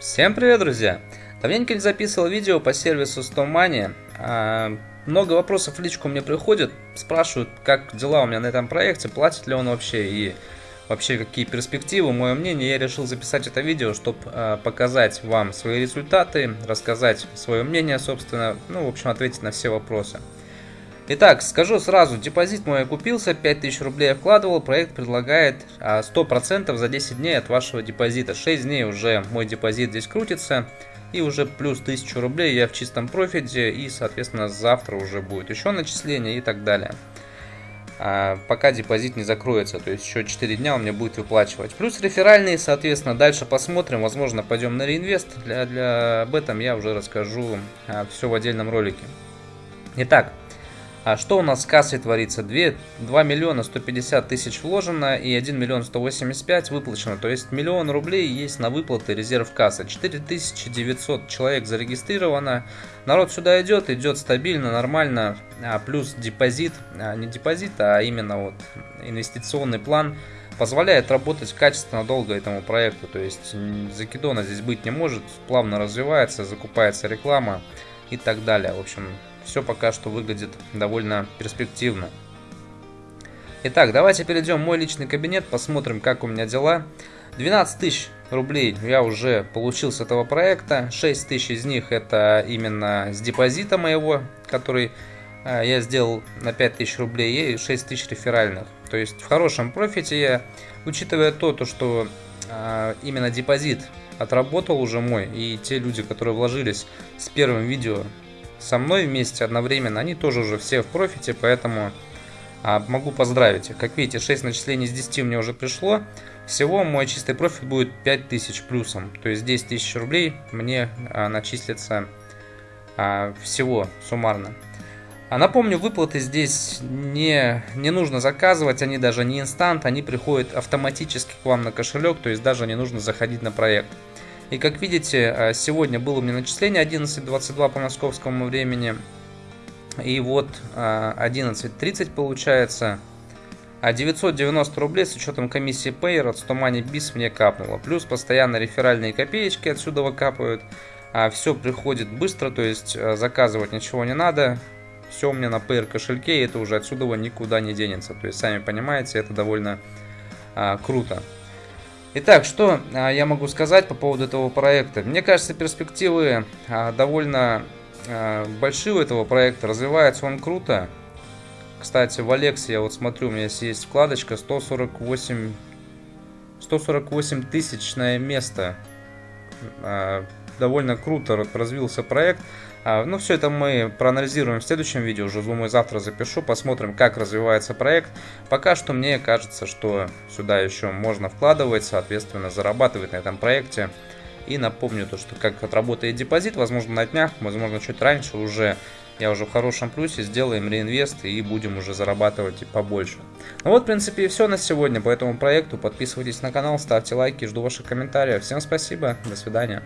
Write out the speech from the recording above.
Всем привет, друзья! Давненько не записывал видео по сервису StoMoney. А, много вопросов в личку мне приходят, спрашивают, как дела у меня на этом проекте, платит ли он вообще и вообще какие перспективы. Мое мнение, я решил записать это видео, чтобы а, показать вам свои результаты, рассказать свое мнение, собственно, ну, в общем, ответить на все вопросы. Итак, скажу сразу, депозит мой купился, 5000 рублей я вкладывал, проект предлагает 100% а, за 10 дней от вашего депозита. 6 дней уже мой депозит здесь крутится, и уже плюс 1000 рублей я в чистом профите, и, соответственно, завтра уже будет еще начисление и так далее. А, пока депозит не закроется, то есть еще 4 дня он мне будет выплачивать. Плюс реферальные, соответственно, дальше посмотрим, возможно, пойдем на реинвест. Для, для, об этом я уже расскажу а, все в отдельном ролике. Итак, а что у нас с кассой творится? 2, 2 миллиона 150 тысяч вложено и 1 миллион 185 выплачено. То есть миллион рублей есть на выплаты резерв кассы. 4900 человек зарегистрировано. Народ сюда идет, идет стабильно, нормально. А плюс депозит, а не депозит, а именно вот инвестиционный план позволяет работать качественно долго этому проекту. То есть закидона здесь быть не может, плавно развивается, закупается реклама и так далее. В общем, все пока что выглядит довольно перспективно. Итак, давайте перейдем в мой личный кабинет, посмотрим, как у меня дела. 12 тысяч рублей я уже получил с этого проекта. 6 тысяч из них это именно с депозита моего, который э, я сделал на 5 тысяч рублей и 6 тысяч реферальных. То есть в хорошем профите я, учитывая то, то что э, именно депозит отработал уже мой, и те люди, которые вложились с первым видео со мной вместе одновременно, они тоже уже все в профите, поэтому а, могу поздравить их. Как видите, 6 начислений из 10 мне уже пришло. Всего мой чистый профит будет 5000 плюсом, то есть 10 тысяч рублей мне а, начислится а, всего суммарно. А напомню, выплаты здесь не, не нужно заказывать, они даже не инстант, они приходят автоматически к вам на кошелек, то есть даже не нужно заходить на проект. И как видите, э, сегодня было у меня начисление 11.22 по московскому времени. И вот 11.30 э, получается. А 990 рублей с учетом комиссии Payer от 100 Money Biz мне капнуло. Плюс постоянно реферальные копеечки отсюда выкапывают. А все приходит быстро, то есть э, заказывать ничего не надо. Все у меня на Payer кошельке, и это уже отсюда никуда не денется. То есть, сами понимаете, это довольно а, круто. Итак, что а, я могу сказать по поводу этого проекта? Мне кажется, перспективы а, довольно а, большие у этого проекта. Развивается он круто. Кстати, в Алексе я вот смотрю, у меня есть вкладочка 148, 148 тысячное место. Довольно круто развился проект. А, ну, все это мы проанализируем в следующем видео, уже думаю, завтра запишу, посмотрим, как развивается проект. Пока что мне кажется, что сюда еще можно вкладывать, соответственно, зарабатывать на этом проекте. И напомню то, что как отработает депозит, возможно, на днях, возможно, чуть раньше уже я уже в хорошем плюсе, сделаем реинвест и будем уже зарабатывать побольше. Ну вот, в принципе, и все на сегодня по этому проекту. Подписывайтесь на канал, ставьте лайки, жду ваших комментариев. Всем спасибо, до свидания.